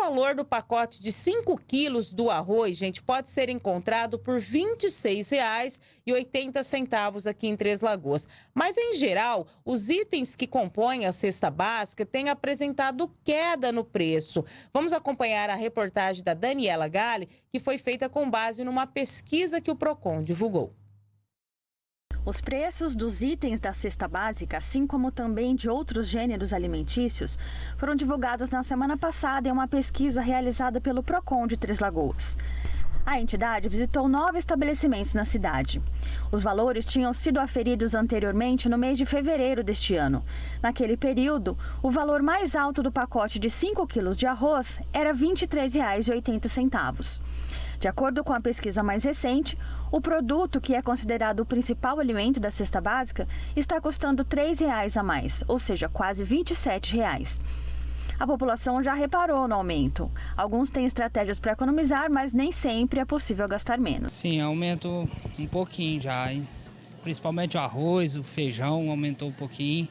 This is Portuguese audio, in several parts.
valor do pacote de 5 quilos do arroz, gente, pode ser encontrado por R$ 26,80 aqui em Três Lagoas. Mas, em geral, os itens que compõem a cesta básica têm apresentado queda no preço. Vamos acompanhar a reportagem da Daniela Gale, que foi feita com base numa pesquisa que o PROCON divulgou. Os preços dos itens da cesta básica, assim como também de outros gêneros alimentícios, foram divulgados na semana passada em uma pesquisa realizada pelo PROCON de Três Lagoas. A entidade visitou nove estabelecimentos na cidade. Os valores tinham sido aferidos anteriormente no mês de fevereiro deste ano. Naquele período, o valor mais alto do pacote de 5 quilos de arroz era R$ 23,80. De acordo com a pesquisa mais recente, o produto, que é considerado o principal alimento da cesta básica, está custando R$ 3,00 a mais, ou seja, quase R$ 27. A população já reparou no aumento. Alguns têm estratégias para economizar, mas nem sempre é possível gastar menos. Sim, aumentou um pouquinho já, hein? principalmente o arroz, o feijão aumentou um pouquinho,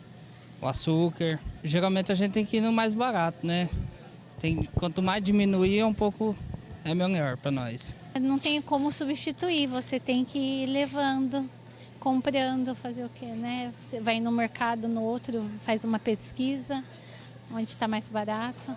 o açúcar. Geralmente a gente tem que ir no mais barato, né? Tem, quanto mais diminuir, é um pouco é melhor para nós. Não tem como substituir, você tem que ir levando, comprando, fazer o quê, né? Você vai no mercado, no outro, faz uma pesquisa, onde está mais barato.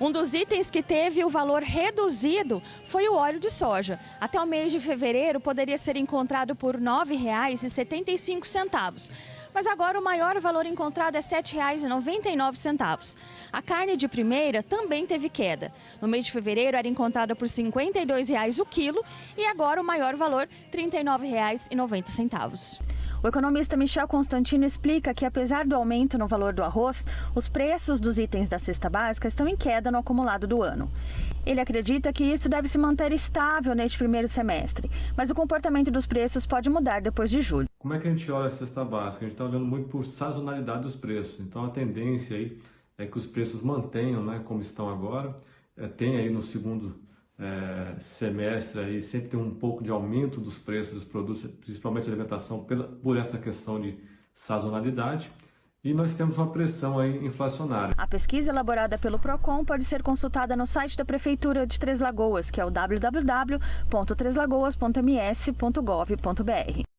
Um dos itens que teve o valor reduzido foi o óleo de soja. Até o mês de fevereiro poderia ser encontrado por R$ 9,75. Mas agora o maior valor encontrado é R$ 7,99. A carne de primeira também teve queda. No mês de fevereiro era encontrada por R$ 52,00 o quilo e agora o maior valor R$ 39,90. O economista Michel Constantino explica que, apesar do aumento no valor do arroz, os preços dos itens da cesta básica estão em queda no acumulado do ano. Ele acredita que isso deve se manter estável neste primeiro semestre, mas o comportamento dos preços pode mudar depois de julho. Como é que a gente olha a cesta básica? A gente está olhando muito por sazonalidade dos preços. Então a tendência aí é que os preços mantenham né, como estão agora. É, tem aí no segundo é, semestre aí sempre tem um pouco de aumento dos preços dos produtos, principalmente alimentação, pela, por essa questão de sazonalidade. E nós temos uma pressão aí inflacionária. A pesquisa elaborada pelo PROCON pode ser consultada no site da Prefeitura de Três Lagoas, que é o www.treslagoas.ms.gov.br.